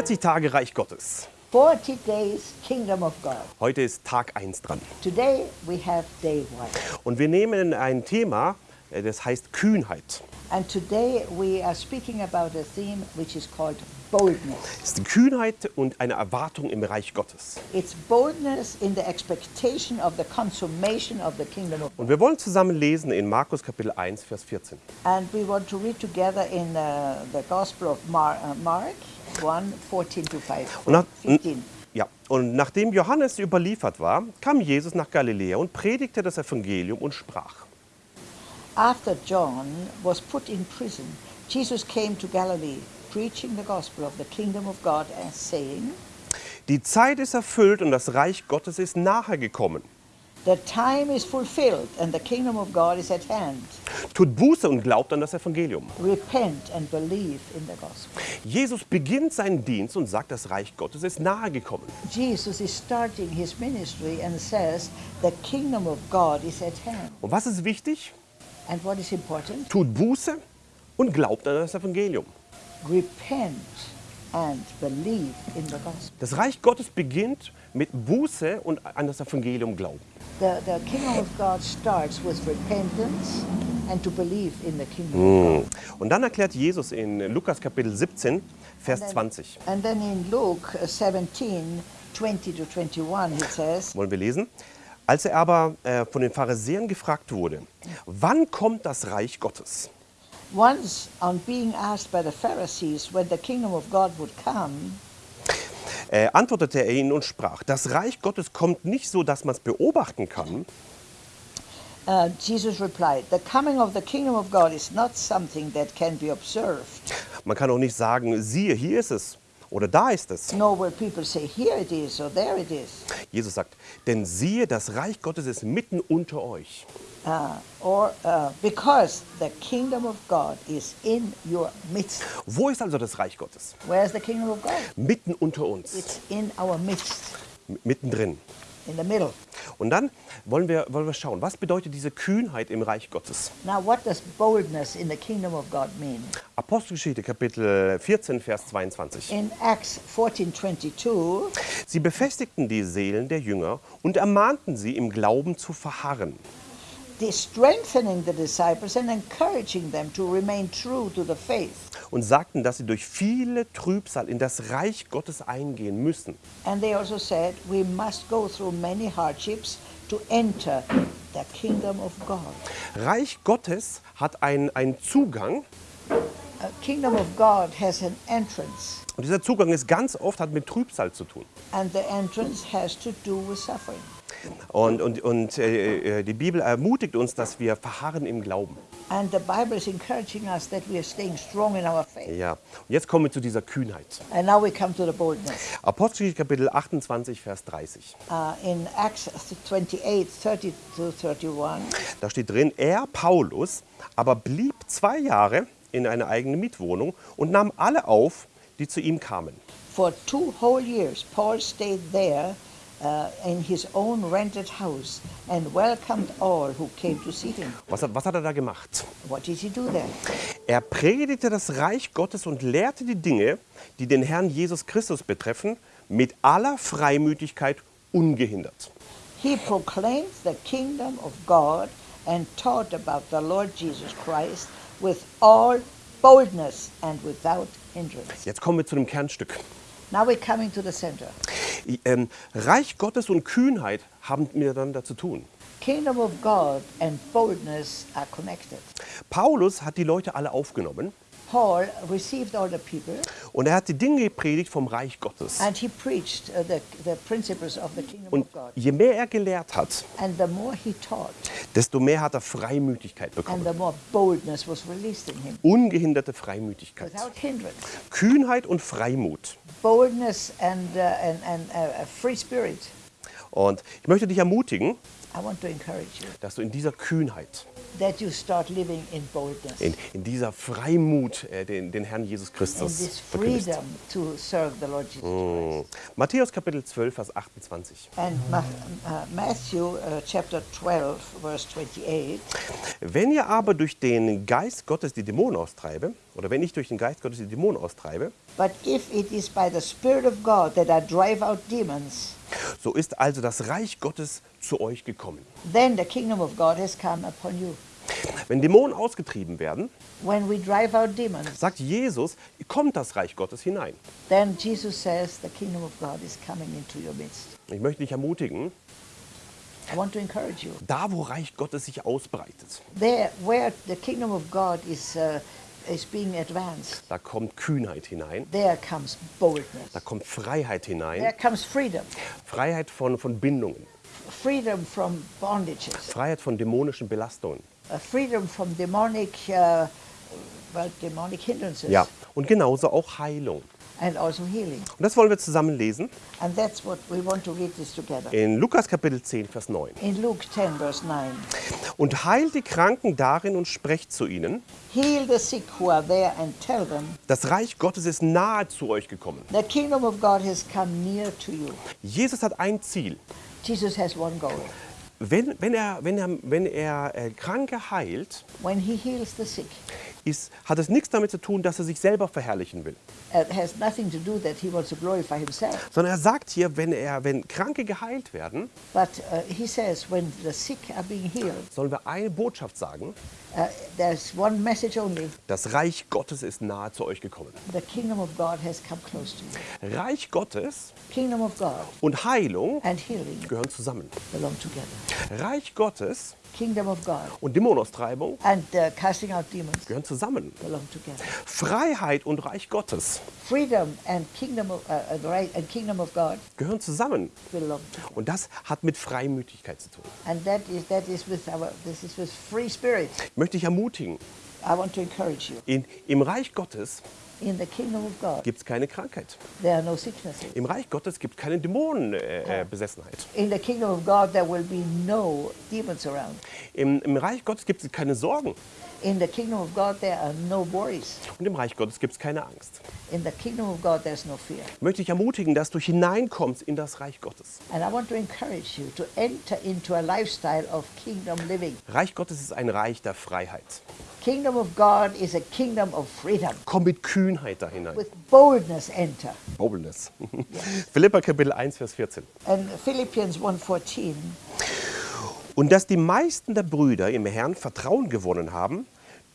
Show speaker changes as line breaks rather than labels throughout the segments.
40 Tage Reich Gottes.
40 days Kingdom of God.
Heute ist Tag 1 dran.
Today we have day one.
Und wir nehmen ein Thema, äh, das heißt Kühnheit.
And today we are speaking about a theme which is called boldness.
Es ist Kühnheit und eine Erwartung im Reich Gottes.
It's boldness in the expectation of the consummation of the kingdom of God.
Und wir wollen zusammen lesen in Markus Kapitel 1, Vers 14.
And we want to read together in uh, the Gospel of Mar uh, Mark 1, 14 to 5.
Und, nach,
15.
ja, und nachdem Johannes überliefert war, kam Jesus nach Galiläa und predigte das Evangelium und sprach.
After John was put in prison, Jesus came to Galilee, preaching the gospel of the kingdom of God and saying,
Die Zeit ist erfüllt und das Reich Gottes ist nahe gekommen.
The time is fulfilled and the kingdom of God is at hand.
Tut Buße und glaubt an das Evangelium. Jesus beginnt seinen Dienst und sagt, das Reich Gottes ist nahe gekommen.
Jesus is starting his ministry and says, The kingdom of God is at hand.
Und was ist wichtig?
And what is important?
Tut Buße und glaubt an das Evangelium.
Repent and believe in the gospel.
Das Reich Gottes beginnt mit Buße und an das Evangelium glauben.
The, the kingdom of God starts with repentance and to believe in the kingdom of God.
Und dann erklärt Jesus in Lukas Kapitel 17, Vers 20.
And then in Luke uh, 17, 20 to 21, it says,
Wollen wir lesen? Als er aber äh, von den Pharisäern gefragt wurde, wann kommt das Reich Gottes?
Once, on being asked by the Pharisees when the kingdom of God would come,
Äh, antwortete er ihnen und sprach, das Reich Gottes kommt nicht so, dass man es beobachten kann,
uh, Jesus replied, The coming of the kingdom of God is not something that can be observed,
man kann auch nicht sagen, siehe, hier ist es oder da ist es.
nor will people say, Here it is or there it is,
Jesus sagt, denn siehe, das Reich Gottes ist mitten unter euch.
uh, or uh, because the kingdom of God is in your midst.
Wo ist also das Reich Gottes?
Where's the kingdom of God?
Mitten unter uns,
It's in our midst,
m- mittendrin.
In the middle.
Und dann wollen wir, wollen wir schauen, was bedeutet diese Kühnheit im Reich Gottes?
Now, what does boldness in the kingdom of God mean?
Apostelgeschichte Kapitel 14, Vers 22.
In Acts 14 22,
Sie befestigten die Seelen der Jünger und ermahnten sie, im Glauben zu verharren.
The strengthening the disciples and encouraging them to remain true to the faith.
und sagten, dass sie durch viele Trübsal in das Reich Gottes eingehen müssen.
And they also said, We must go through many hardships to enter the kingdom of God.
Reich Gottes hat einen, einen Zugang
A kingdom of God has an entrance,
und dieser Zugang ist ganz oft hat mit Trübsal zu tun.
and the entrance has to do with suffering.
Und, und, und äh, äh, die Bibel ermutigt uns, dass wir verharren im Glauben.
And the Bible is encouraging us that we are staying strong in our faith.
Ja. Und jetzt kommen wir zu dieser Kühnheit.
And now we come to the boldness.
Apostelgeschichte Kapitel 28, Vers 30.
Uh, in Acts 28 30 to 31,
Da steht drin, er, Paulus, aber blieb zwei Jahre in einer eigenen Mietwohnung und nahm alle auf, die zu ihm kamen.
For two whole years, Paul stayed there in his own rented house and welcomed all who came to see him.
Was hat, was hat er da gemacht?
What did he do there?
Er predigte das Reich Gottes und lehrte die Dinge, die den Herrn Jesus Christus betreffen, mit aller Freimütigkeit ungehindert.
He proclaimed the kingdom of God and taught about the Lord Jesus Christ with all boldness and without hindrance.
Jetzt kommen wir zu dem Kernstück.
Now we're coming to the center.
Ähm, Reich Gottes und Kühnheit haben miteinander zu tun.
Kingdom of God and boldness are connected.
Paulus hat die Leute alle aufgenommen
Paul received all the people
und er hat die Dinge gepredigt vom Reich Gottes.
and he preached uh, the, the principles of the kingdom
Und
of God.
je mehr er gelehrt hat,
And the more he taught,
desto mehr hat er Freimütigkeit
and
bekommen.
the more boldness was released in him
Ungehinderte Freimütigkeit.
without hindrance.
Kühnheit und Freimut.
Boldness and, uh, and, and uh, free spirit.
Und ich möchte dich ermutigen,
I want to encourage you
dass du in dieser Kühnheit,
that you start living in boldness,
in, in dieser Freimut äh, den, den Herrn Jesus Christus
Jesus Christ.
Matthäus Kapitel 12, Vers 28.
And Ma- uh, Matthew uh, chapter 12, verse 28.
Wenn ihr aber durch den Geist Gottes die Dämonen austreibe, oder wenn ich durch den Geist Gottes die Dämonen austreibe,
But if it is by the Spirit of God that I drive out demons,
so ist also das Reich Gottes zu euch gekommen.
then the kingdom of God has come upon you.
Wenn Dämonen ausgetrieben werden,
When we drive out demons,
sagt Jesus, kommt das Reich Gottes hinein.
Jesus says.
Ich möchte dich ermutigen,
I want to encourage you.
da wo Reich Gottes sich ausbreitet,
There, where the kingdom of God is, uh, is being advanced,
da kommt Kühnheit hinein,
there comes boldness.
da kommt Freiheit
There
hinein,
comes freedom.
Freiheit von, von Bindungen,
Freedom from bondages.
Freiheit von dämonischen Belastungen.
Uh, freedom from demonic, uh, well, demonic hindrances.
Ja, und genauso auch Heilung.
And also healing.
Und das wollen wir zusammen lesen
And that's what we want to read this together.
in Lukas Kapitel 10, Vers 9.
In Luke 10, verse 9.
Und heilt die Kranken darin und sprecht zu ihnen,
Heal the sick who are there and tell them,
das Reich Gottes ist nahe zu euch gekommen.
the kingdom of God has come near to you.
Jesus hat ein Ziel.
Jesus has one goal.
Wenn, wenn er, wenn er, wenn er äh, Kranke heilt,
When he heals the sick,
ist, hat es nichts damit zu tun, dass er sich selber verherrlichen will. Sondern er sagt hier, wenn, er, wenn Kranke geheilt werden,
But uh, he says when the sick are being healed,
sollen wir eine Botschaft sagen,
uh, there's one message only.
das Reich Gottes ist nahe zu euch gekommen.
The kingdom of God has come close to you.
Reich Gottes
Kingdom of God
und Heilung
and healing
gehören zusammen.
belong together.
Reich Gottes
Kingdom of God
und Dämonenaustreibung
and uh, casting out demons
gehören zusammen.
belong together.
Freiheit und Reich Gottes
Freedom and kingdom of, uh, right, and kingdom of God
gehören zusammen.
belong together.
Und das hat mit Freimütigkeit zu tun.
And that is that is with our this is with free spirit.
Ich möchte dich ermutigen,
I want to encourage you.
in, im Reich Gottes Gibt es keine Krankheit.
there are no sicknesses.
Im Reich Gottes gibt es keine Dämonenbesessenheit. Äh,
will be no.
Im, Im Reich Gottes gibt es keine Sorgen.
In the kingdom of God, there are no worries.
Und im Reich Gottes gibt es keine Angst.
In the kingdom of God, there's no fear.
Ich möchte dich ermutigen, dass du hineinkommst in das Reich Gottes.
And I want to encourage you to enter into a lifestyle of kingdom living.
Reich Gottes ist ein Reich der Freiheit.
Kingdom of God is a kingdom of freedom.
Komm mit Kühnheit da hinein.
With boldness enter.
Boldness. Philippa Kapitel 1, Vers 14.
And Philippians 1.14,
Und dass die meisten der Brüder im Herrn Vertrauen gewonnen haben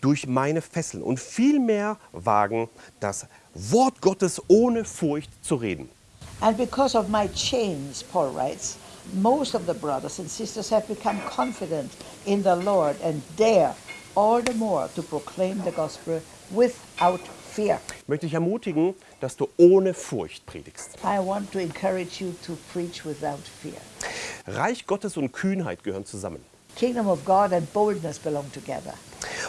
durch meine Fesseln und vielmehr wagen, das Wort Gottes ohne Furcht zu reden.
And because of my chains, Paul writes, most of the brothers and sisters have become confident in the Lord and dare all the more to proclaim the gospel without fear.
Ich möchte dich ermutigen, dass du ohne Furcht predigst.
I want to encourage you to preach without fear.
Reich Gottes und Kühnheit gehören zusammen.
Kingdom of God and boldness belong together.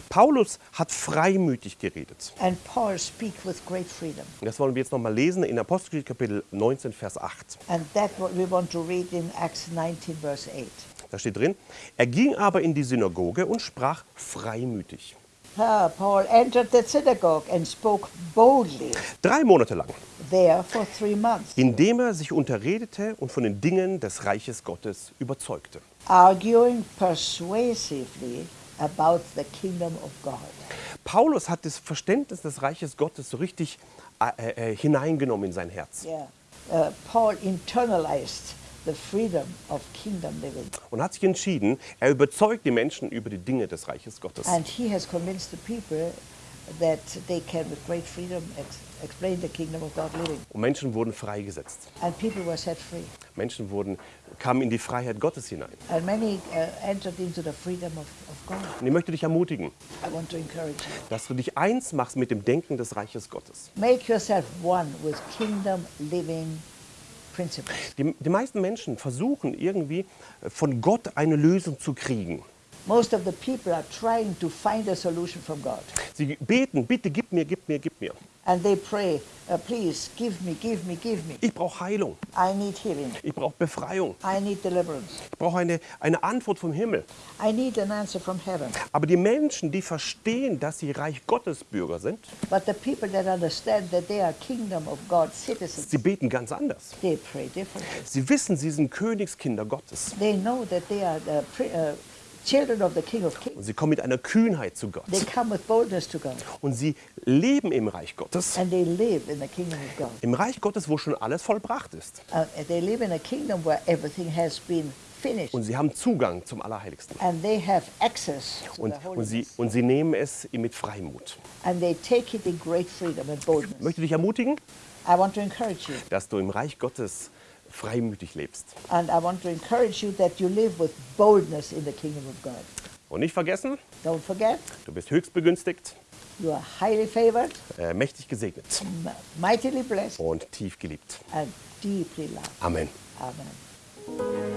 Paulus hat freimütig geredet.
And Paul speak with great freedom.
Das wollen wir jetzt nochmal lesen in Apostelgeschichte Kapitel 19, Vers 8.
And that what we want to read in Acts 19 verse 8.
Da steht drin, er ging aber in die Synagoge und sprach freimütig.
Ah, Paul entered the synagogue and spoke boldly
Drei Monate lang,
there for three months,
indem er sich unterredete und von den Dingen des Reiches Gottes überzeugte.
arguing persuasively about the kingdom of God.
Paulus hat das Verständnis des Reiches Gottes so richtig äh, äh, hineingenommen in sein Herz
Yeah. Uh, Paul internalized the freedom of kingdom living.
und hat sich entschieden, er überzeugt die Menschen über die Dinge des Reiches Gottes.
And he has convinced the people that they can, with great freedom, explain the kingdom of God living.
Und Menschen wurden freigesetzt.
And people were set free.
Menschen wurden, kamen in die Freiheit Gottes hinein.
And many uh, entered into the freedom of, of God.
Und ich möchte dich ermutigen,
I want to encourage you.
dass du dich eins machst mit dem Denken des Reiches Gottes.
Make yourself one with kingdom living principles.
Die, die meisten Menschen versuchen irgendwie äh, von Gott eine Lösung zu kriegen.
Most of the people are trying to find a solution from God.
Sie beten, bitte gib mir, gib mir, gib mir.
And they pray, uh, please give me, give me, give me.
Ich brauche Heilung,
I need healing.
ich brauche Befreiung,
I need deliverance.
ich brauche eine, eine Antwort vom Himmel.
I need an answer from heaven.
Aber die Menschen, die verstehen, dass sie Reich Gottes Bürger sind,
But the people that understand that they are kingdom of God citizens,
sie beten ganz anders.
they pray differently.
Sie wissen, sie sind Königskinder Gottes.
They know that they are the uh,
Und sie kommen mit einer Kühnheit zu Gott.
They come with boldness to God
Und sie leben im Reich Gottes.
and they live in the kingdom of God.
Im Reich Gottes, wo schon alles vollbracht ist.
Uh,
Und sie haben Zugang zum Allerheiligsten.
and they have access to
Und, und, sie, und sie nehmen es mit Freimut.
And they take it in great freedom and
Ich
boldness.
möchte dich ermutigen,
I want to encourage you.
dass du im Reich Gottes freimütig lebst.
And I want to encourage you that you live with boldness in the kingdom of God.
Und nicht vergessen,
Don't forget,
du bist höchst begünstigt,
you are highly favored,
äh, mächtig gesegnet
mightily blessed,
und tief geliebt.
and deeply loved.
Amen.
Amen.